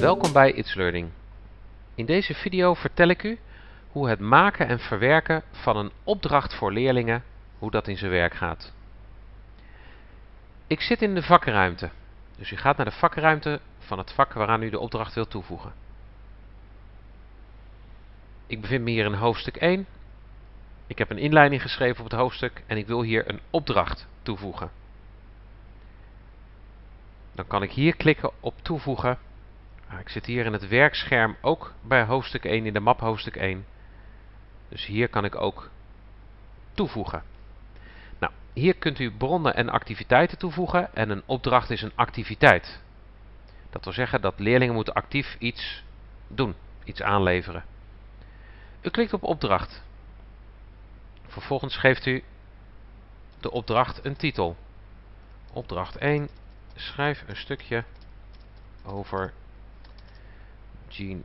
Welkom bij It's Learning. In deze video vertel ik u hoe het maken en verwerken van een opdracht voor leerlingen, hoe dat in zijn werk gaat. Ik zit in de vakruimte, dus u gaat naar de vakruimte van het vak waaraan u de opdracht wilt toevoegen. Ik bevind me hier in hoofdstuk 1. Ik heb een inleiding geschreven op het hoofdstuk en ik wil hier een opdracht toevoegen. Dan kan ik hier klikken op toevoegen ik zit hier in het werkscherm ook bij hoofdstuk 1 in de map hoofdstuk 1. Dus hier kan ik ook toevoegen. Nou, hier kunt u bronnen en activiteiten toevoegen en een opdracht is een activiteit. Dat wil zeggen dat leerlingen moeten actief iets doen, iets aanleveren. U klikt op opdracht. Vervolgens geeft u de opdracht een titel. Opdracht 1. Schrijf een stukje over Gene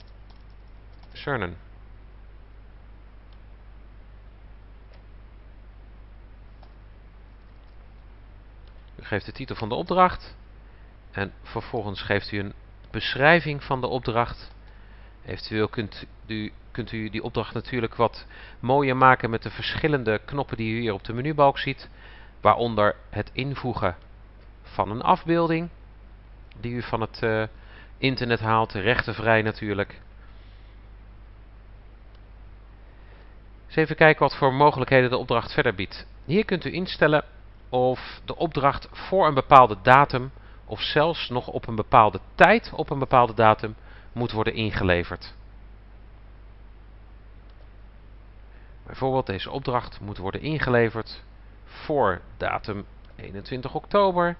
Cernan. U geeft de titel van de opdracht en vervolgens geeft u een beschrijving van de opdracht. Eventueel kunt u, kunt u die opdracht natuurlijk wat mooier maken met de verschillende knoppen die u hier op de menubalk ziet. Waaronder het invoegen van een afbeelding die u van het uh, internet haalt, rechtenvrij natuurlijk. Eens even kijken wat voor mogelijkheden de opdracht verder biedt. Hier kunt u instellen of de opdracht voor een bepaalde datum of zelfs nog op een bepaalde tijd op een bepaalde datum moet worden ingeleverd. Bijvoorbeeld deze opdracht moet worden ingeleverd voor datum 21 oktober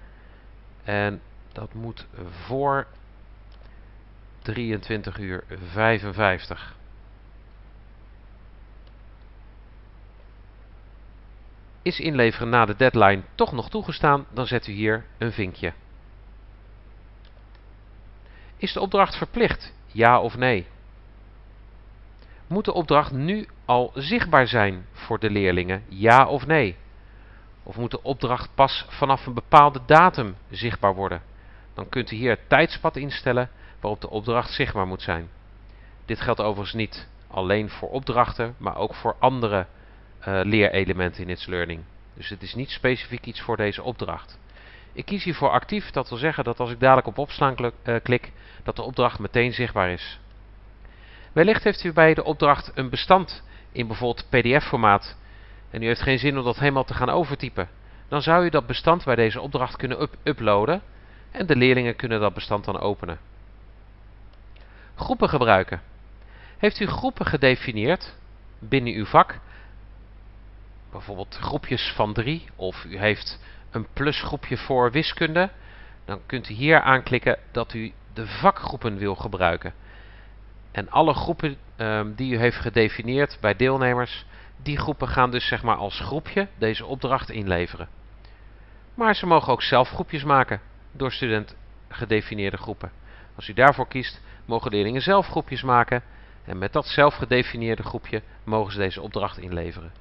en dat moet voor 23 uur 55. Is inleveren na de deadline toch nog toegestaan, dan zet u hier een vinkje. Is de opdracht verplicht? Ja of nee? Moet de opdracht nu al zichtbaar zijn voor de leerlingen? Ja of nee? Of moet de opdracht pas vanaf een bepaalde datum zichtbaar worden? Dan kunt u hier het tijdspad instellen waarop de opdracht zichtbaar moet zijn. Dit geldt overigens niet alleen voor opdrachten, maar ook voor andere uh, leerelementen in It's Learning. Dus het is niet specifiek iets voor deze opdracht. Ik kies hiervoor actief, dat wil zeggen dat als ik dadelijk op opslaan klik, dat de opdracht meteen zichtbaar is. Wellicht heeft u bij de opdracht een bestand in bijvoorbeeld pdf-formaat en u heeft geen zin om dat helemaal te gaan overtypen. Dan zou u dat bestand bij deze opdracht kunnen up uploaden en de leerlingen kunnen dat bestand dan openen. Groepen gebruiken. Heeft u groepen gedefinieerd binnen uw vak? Bijvoorbeeld groepjes van drie of u heeft een plusgroepje voor wiskunde. Dan kunt u hier aanklikken dat u de vakgroepen wil gebruiken. En alle groepen um, die u heeft gedefinieerd bij deelnemers, die groepen gaan dus zeg maar als groepje deze opdracht inleveren. Maar ze mogen ook zelf groepjes maken door student gedefinieerde groepen. Als u daarvoor kiest, mogen leerlingen zelf groepjes maken en met dat zelf gedefinieerde groepje mogen ze deze opdracht inleveren.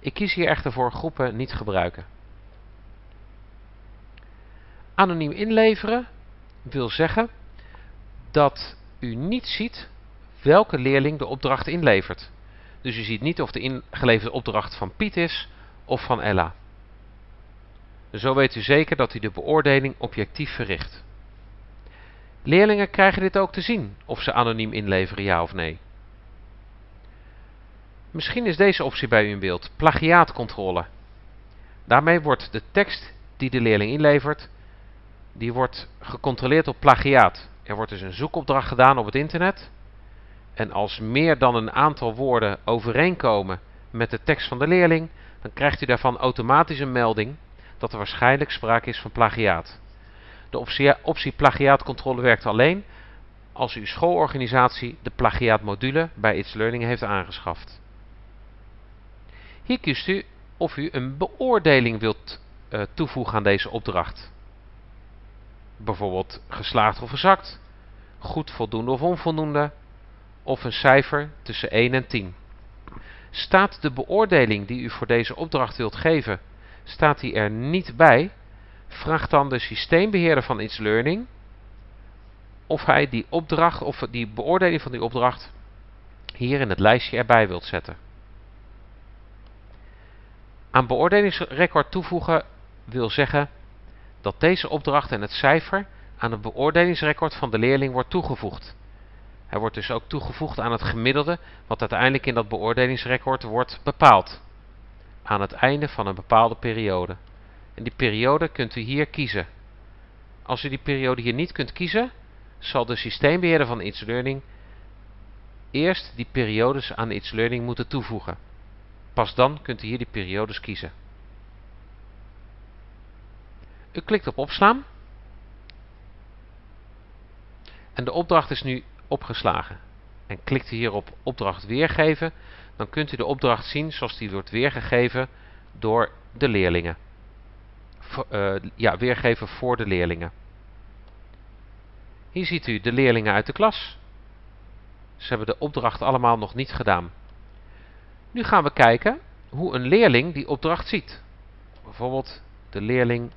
Ik kies hier echter voor groepen niet gebruiken. Anoniem inleveren wil zeggen dat u niet ziet welke leerling de opdracht inlevert. Dus u ziet niet of de ingeleverde opdracht van Piet is of van Ella. Zo weet u zeker dat u de beoordeling objectief verricht. Leerlingen krijgen dit ook te zien, of ze anoniem inleveren ja of nee. Misschien is deze optie bij u in beeld, plagiaatcontrole. Daarmee wordt de tekst die de leerling inlevert, die wordt gecontroleerd op plagiaat. Er wordt dus een zoekopdracht gedaan op het internet. En als meer dan een aantal woorden overeenkomen met de tekst van de leerling, dan krijgt u daarvan automatisch een melding dat er waarschijnlijk sprake is van plagiaat. De optie, plagiaatcontrole werkt alleen als uw schoolorganisatie de plagiaatmodule bij It's Learning heeft aangeschaft. Hier kiest u of u een beoordeling wilt uh, toevoegen aan deze opdracht. Bijvoorbeeld geslaagd of verzakt, goed, voldoende of onvoldoende, of een cijfer tussen 1 en 10. Staat de beoordeling die u voor deze opdracht wilt geven, staat die er niet bij, vraagt dan de systeembeheerder van It's Learning of hij die opdracht of die beoordeling van die opdracht hier in het lijstje erbij wilt zetten. Aan beoordelingsrecord toevoegen wil zeggen dat deze opdracht en het cijfer aan het beoordelingsrecord van de leerling wordt toegevoegd. Hij wordt dus ook toegevoegd aan het gemiddelde wat uiteindelijk in dat beoordelingsrecord wordt bepaald. Aan het einde van een bepaalde periode. En die periode kunt u hier kiezen. Als u die periode hier niet kunt kiezen, zal de systeembeheerder van It's Learning eerst die periodes aan It's Learning moeten toevoegen. Pas dan kunt u hier die periodes kiezen. U klikt op opslaan. En de opdracht is nu opgeslagen. En klikt u hier op opdracht weergeven, dan kunt u de opdracht zien zoals die wordt weergegeven door de leerlingen. Uh, ja, weergeven voor de leerlingen. Hier ziet u de leerlingen uit de klas. Ze hebben de opdracht allemaal nog niet gedaan. Nu gaan we kijken hoe een leerling die opdracht ziet. Bijvoorbeeld de leerling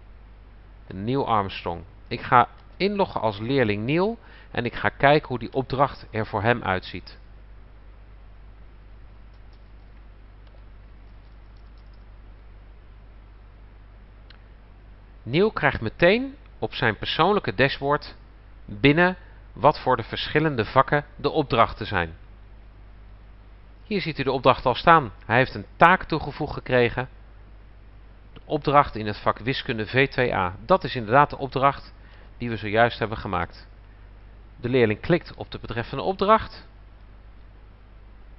Neil Armstrong. Ik ga inloggen als leerling Neil en ik ga kijken hoe die opdracht er voor hem uitziet. Neil krijgt meteen op zijn persoonlijke dashboard binnen wat voor de verschillende vakken de opdrachten zijn. Hier ziet u de opdracht al staan. Hij heeft een taak toegevoegd gekregen. De opdracht in het vak wiskunde V2A. Dat is inderdaad de opdracht die we zojuist hebben gemaakt. De leerling klikt op de betreffende opdracht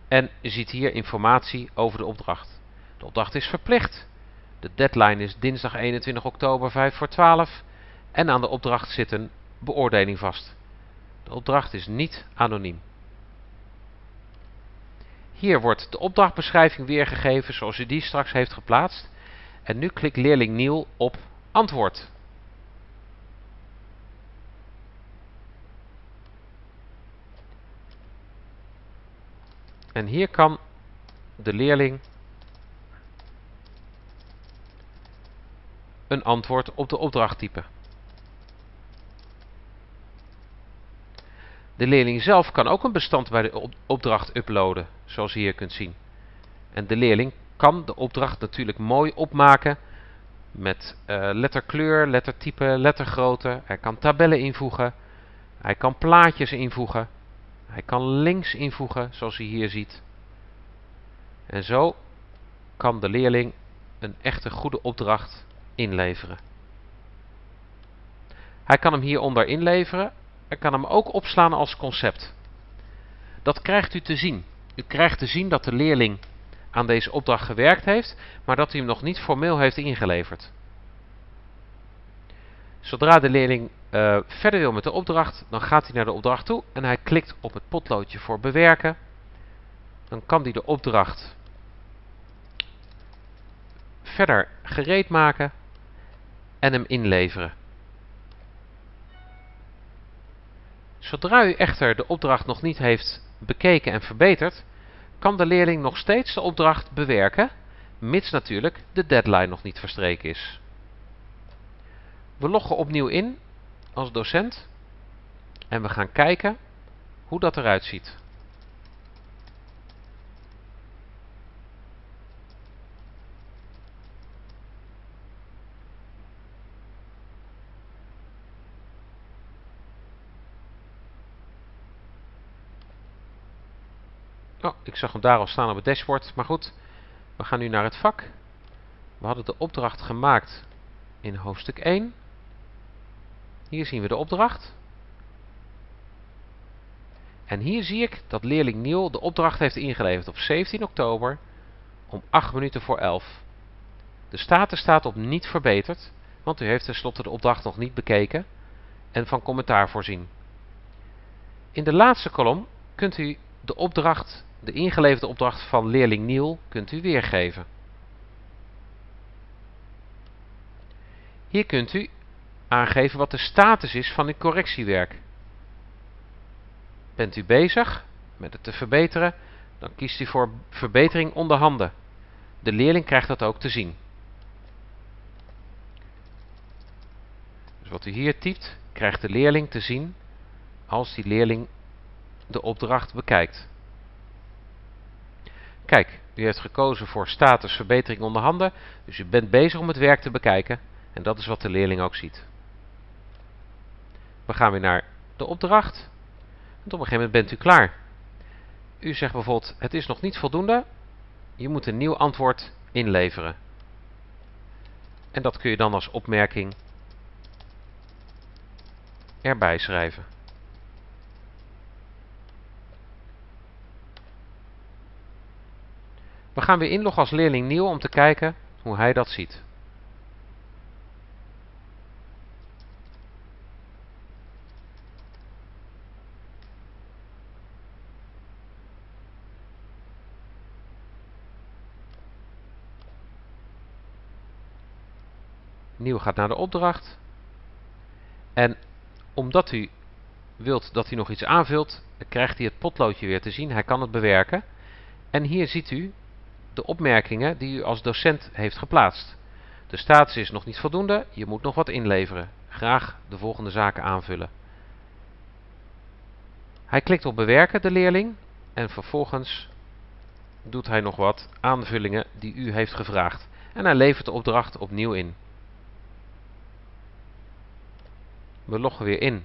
en ziet hier informatie over de opdracht. De opdracht is verplicht. De deadline is dinsdag 21 oktober 5 voor 12 en aan de opdracht zit een beoordeling vast. De opdracht is niet anoniem. Hier wordt de opdrachtbeschrijving weergegeven zoals u die straks heeft geplaatst. En nu klikt leerling Niel op antwoord. En hier kan de leerling een antwoord op de opdracht typen. De leerling zelf kan ook een bestand bij de opdracht uploaden, zoals u hier kunt zien. En de leerling kan de opdracht natuurlijk mooi opmaken met uh, letterkleur, lettertype, lettergrootte. Hij kan tabellen invoegen. Hij kan plaatjes invoegen. Hij kan links invoegen, zoals u hier ziet. En zo kan de leerling een echte goede opdracht inleveren. Hij kan hem hieronder inleveren en kan hem ook opslaan als concept. Dat krijgt u te zien. U krijgt te zien dat de leerling aan deze opdracht gewerkt heeft, maar dat hij hem nog niet formeel heeft ingeleverd. Zodra de leerling uh, verder wil met de opdracht, dan gaat hij naar de opdracht toe en hij klikt op het potloodje voor bewerken. Dan kan hij de opdracht verder gereed maken en hem inleveren. Zodra u echter de opdracht nog niet heeft bekeken en verbeterd, kan de leerling nog steeds de opdracht bewerken, mits natuurlijk de deadline nog niet verstreken is. We loggen opnieuw in als docent en we gaan kijken hoe dat eruit ziet. Oh, ik zag hem daar al staan op het dashboard. Maar goed, we gaan nu naar het vak. We hadden de opdracht gemaakt in hoofdstuk 1. Hier zien we de opdracht. En hier zie ik dat leerling Niel de opdracht heeft ingeleverd op 17 oktober om 8 minuten voor 11. De status staat op niet verbeterd, want u heeft tenslotte de opdracht nog niet bekeken en van commentaar voorzien. In de laatste kolom kunt u de opdracht de ingeleverde opdracht van leerling Niel kunt u weergeven. Hier kunt u aangeven wat de status is van uw correctiewerk. Bent u bezig met het te verbeteren, dan kiest u voor verbetering onder handen. De leerling krijgt dat ook te zien. Dus wat u hier typt, krijgt de leerling te zien als die leerling de opdracht bekijkt. Kijk, u heeft gekozen voor status verbetering onder handen, dus u bent bezig om het werk te bekijken en dat is wat de leerling ook ziet. We gaan weer naar de opdracht. En op een gegeven moment bent u klaar. U zegt bijvoorbeeld, het is nog niet voldoende, je moet een nieuw antwoord inleveren. En dat kun je dan als opmerking erbij schrijven. We gaan weer inloggen als leerling nieuw om te kijken hoe hij dat ziet. Nieuw gaat naar de opdracht. En omdat u wilt dat hij nog iets aanvult, krijgt hij het potloodje weer te zien. Hij kan het bewerken. En hier ziet u de opmerkingen die u als docent heeft geplaatst. De status is nog niet voldoende, je moet nog wat inleveren. Graag de volgende zaken aanvullen. Hij klikt op bewerken, de leerling, en vervolgens doet hij nog wat aanvullingen die u heeft gevraagd. En hij levert de opdracht opnieuw in. We loggen weer in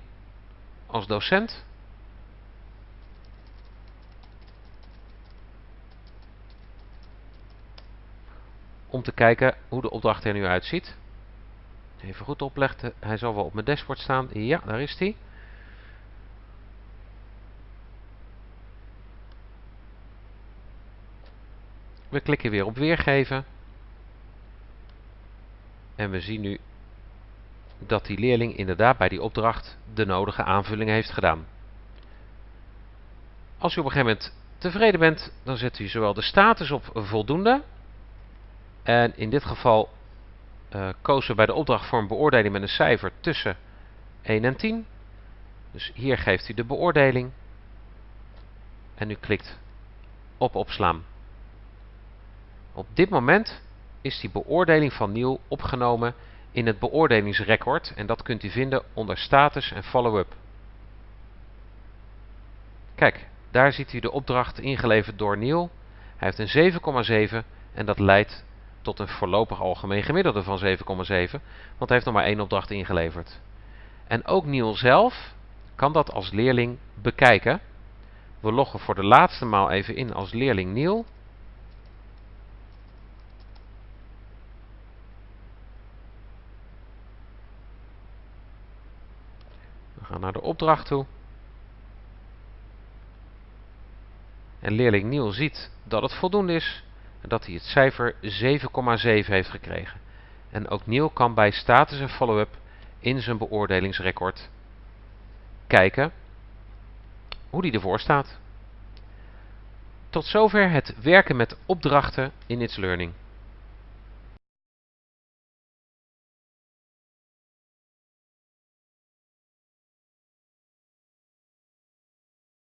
als docent. Om te kijken hoe de opdracht er nu uitziet. Even goed opleggen. Hij zal wel op mijn dashboard staan. Ja, daar is hij. We klikken weer op weergeven. En we zien nu dat die leerling inderdaad bij die opdracht de nodige aanvulling heeft gedaan. Als u op een gegeven moment tevreden bent, dan zet u zowel de status op voldoende. En in dit geval uh, kozen we bij de opdracht voor een beoordeling met een cijfer tussen 1 en 10. Dus hier geeft u de beoordeling. En u klikt op opslaan. Op dit moment is die beoordeling van Niel opgenomen in het beoordelingsrecord en dat kunt u vinden onder status en follow-up. Kijk, daar ziet u de opdracht ingeleverd door Neil. Hij heeft een 7,7 en dat leidt tot een voorlopig algemeen gemiddelde van 7,7, want hij heeft nog maar één opdracht ingeleverd. En ook Neil zelf kan dat als leerling bekijken. We loggen voor de laatste maal even in als leerling Neil. gaan naar de opdracht toe. En leerling Niel ziet dat het voldoende is dat hij het cijfer 7,7 heeft gekregen. En ook Niel kan bij status en follow-up in zijn beoordelingsrecord kijken hoe die ervoor staat. Tot zover het werken met opdrachten in It's Learning.